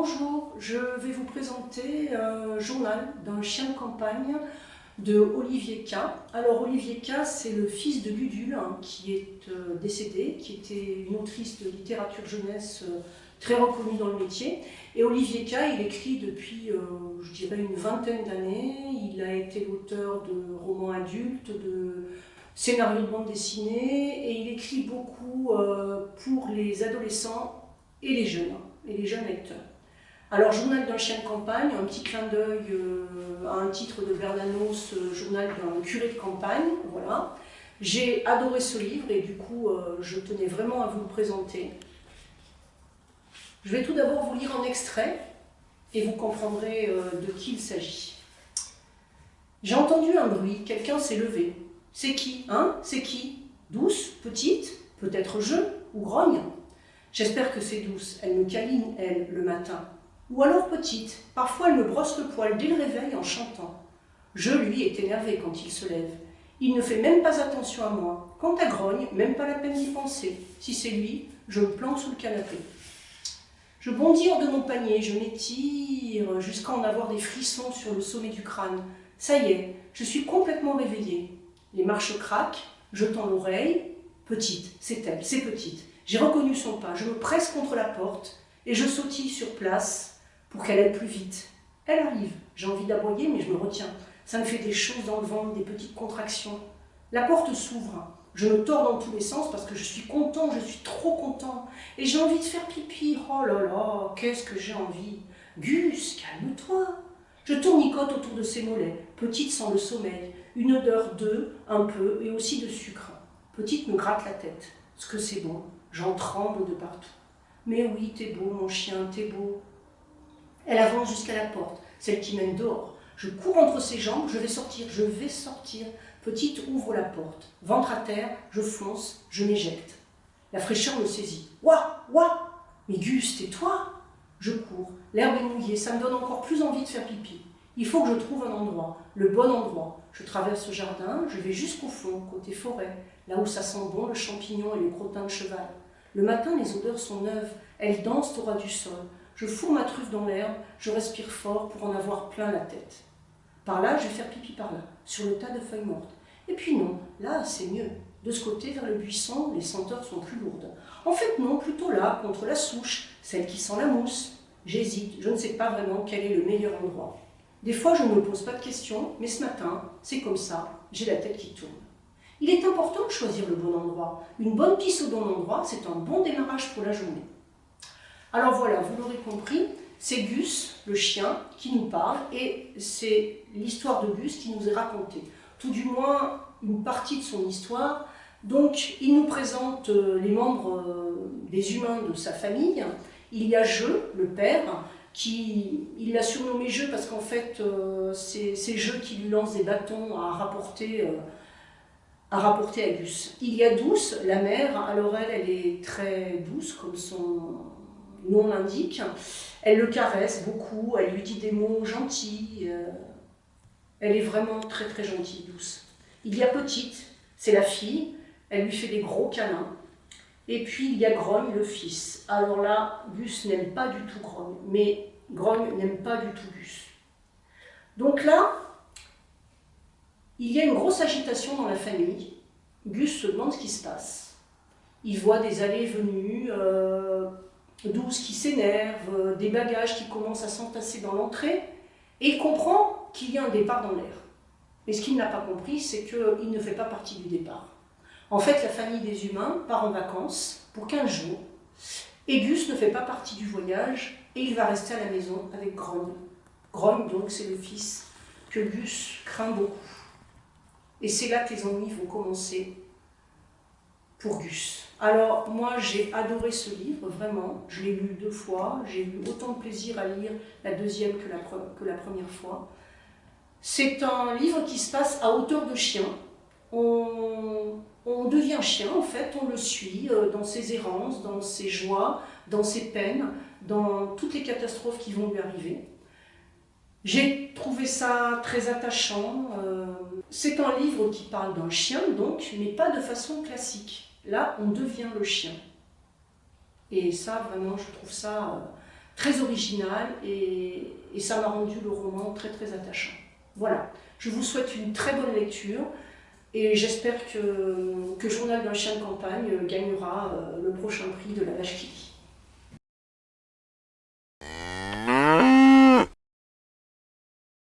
Bonjour, je vais vous présenter un journal d'un chien de campagne de Olivier K. Alors Olivier K, c'est le fils de Gudule hein, qui est euh, décédé, qui était une autrice de littérature jeunesse euh, très reconnue dans le métier. Et Olivier K, il écrit depuis, euh, je dirais, une vingtaine d'années. Il a été l'auteur de romans adultes, de scénarios de bande dessinée, et il écrit beaucoup pour les adolescents et les jeunes, et les jeunes lecteurs. Alors, Journal d'un chien de campagne, un petit clin d'œil euh, à un titre de Bernanos, euh, Journal d'un curé de campagne, voilà. J'ai adoré ce livre et du coup, euh, je tenais vraiment à vous le présenter. Je vais tout d'abord vous lire un extrait et vous comprendrez de qui il s'agit. J'ai entendu un bruit, quelqu'un s'est levé. C'est qui, hein? C'est qui? Douce Petite Peut-être je Ou grogne? J'espère que c'est douce, elle me câline, elle, le matin. Ou alors petite, parfois elle me brosse le poil dès le réveil en chantant. Je, lui, est énervé quand il se lève. Il ne fait même pas attention à moi. Quant à Grogne, même pas la peine d'y penser. Si c'est lui, je me plante sous le canapé. Je bondis hors de mon panier, je m'étire jusqu'à en avoir des frissons sur le sommet du crâne. Ça y est, je suis complètement réveillée. Les marches craquent, je tends l'oreille. Petite, c'est elle, c'est petite. J'ai reconnu son pas, je me presse contre la porte et je sautille sur place pour qu'elle aille plus vite. Elle arrive. J'ai envie d'aboyer, mais je me retiens. Ça me fait des choses dans le ventre, des petites contractions. La porte s'ouvre. Je me tords dans tous les sens parce que je suis content, je suis trop content. Et j'ai envie de faire pipi. Oh là là, qu'est-ce que j'ai envie. Gus, calme-toi. Je tournicote autour de ses mollets. Petite sans le sommeil. Une odeur d'œuf, un peu, et aussi de sucre. Petite me gratte la tête. Ce que c'est bon? J'en tremble de partout. Mais oui, t'es beau, mon chien, t'es beau. Elle avance jusqu'à la porte, celle qui mène dehors. Je cours entre ses jambes, je vais sortir, je vais sortir. Petite ouvre la porte. Ventre à terre, je fonce, je m'éjecte. La fraîcheur me saisit. Ouah, ouah Mais Gus, tais-toi Je cours. L'herbe est mouillée, ça me donne encore plus envie de faire pipi. Il faut que je trouve un endroit, le bon endroit. Je traverse le jardin, je vais jusqu'au fond, côté forêt, là où ça sent bon le champignon et le crottin de cheval. Le matin, les odeurs sont neuves, elles dansent au ras du sol. Je fous ma truffe dans l'herbe, je respire fort pour en avoir plein la tête. Par là, je vais faire pipi par là, sur le tas de feuilles mortes. Et puis non, là, c'est mieux. De ce côté, vers le buisson, les senteurs sont plus lourdes. En fait, non, plutôt là, contre la souche, celle qui sent la mousse. J'hésite, je ne sais pas vraiment quel est le meilleur endroit. Des fois, je ne me pose pas de questions, mais ce matin, c'est comme ça, j'ai la tête qui tourne. Il est important de choisir le bon endroit. Une bonne pisse au bon endroit, c'est un bon démarrage pour la journée. Alors voilà, vous l'aurez compris, c'est Gus, le chien, qui nous parle, et c'est l'histoire de Gus qui nous est racontée. Tout du moins, une partie de son histoire. Donc, il nous présente euh, les membres euh, des humains de sa famille. Il y a Jeu, le père, qui, il l'a surnommé Jeu parce qu'en fait, euh, c'est Jeu qui lui lance des bâtons à rapporter, à rapporter à Gus. Il y a Douce, la mère, alors elle, elle est très douce, comme son, nom l'indique. Elle le caresse beaucoup, elle lui dit des mots gentils. Euh, elle est vraiment très très gentille, douce. Il y a Petite, c'est la fille, elle lui fait des gros câlins. Et puis il y a Grogne, le fils. Alors là, Gus n'aime pas du tout Grogne, mais Grogne n'aime pas du tout Gus. Donc là, il y a une grosse agitation dans la famille. Gus se demande ce qui se passe. Il voit des allées et venues, euh, douce qui s'énerve, euh, des bagages qui commencent à s'entasser dans l'entrée, et il comprend qu'il y a un départ dans l'air. Mais ce qu'il n'a pas compris, c'est qu'il ne fait pas partie du départ. En fait, la famille des humains part en vacances pour 15 jours, et Gus ne fait pas partie du voyage, et il va rester à la maison avec Grogne. Grogne, donc, c'est le fils que Gus craint beaucoup. Et c'est là que les ennuis vont commencer pour Gus. Alors moi j'ai adoré ce livre, vraiment, je l'ai lu deux fois, j'ai eu autant de plaisir à lire la deuxième que la, première fois. C'est un livre qui se passe à hauteur de chien, on, on devient chien en fait, on le suit euh, dans ses errances, dans ses joies, dans ses peines, dans toutes les catastrophes qui vont lui arriver. J'ai trouvé ça très attachant. Euh, c'est un livre qui parle d'un chien, donc, mais pas de façon classique. Là, on devient le chien. Et ça, vraiment, je trouve ça euh, très original et, ça m'a rendu le roman très très attachant. Voilà, je vous souhaite une très bonne lecture et j'espère que, Journal d'un chien de campagne gagnera le prochain prix de la vache qui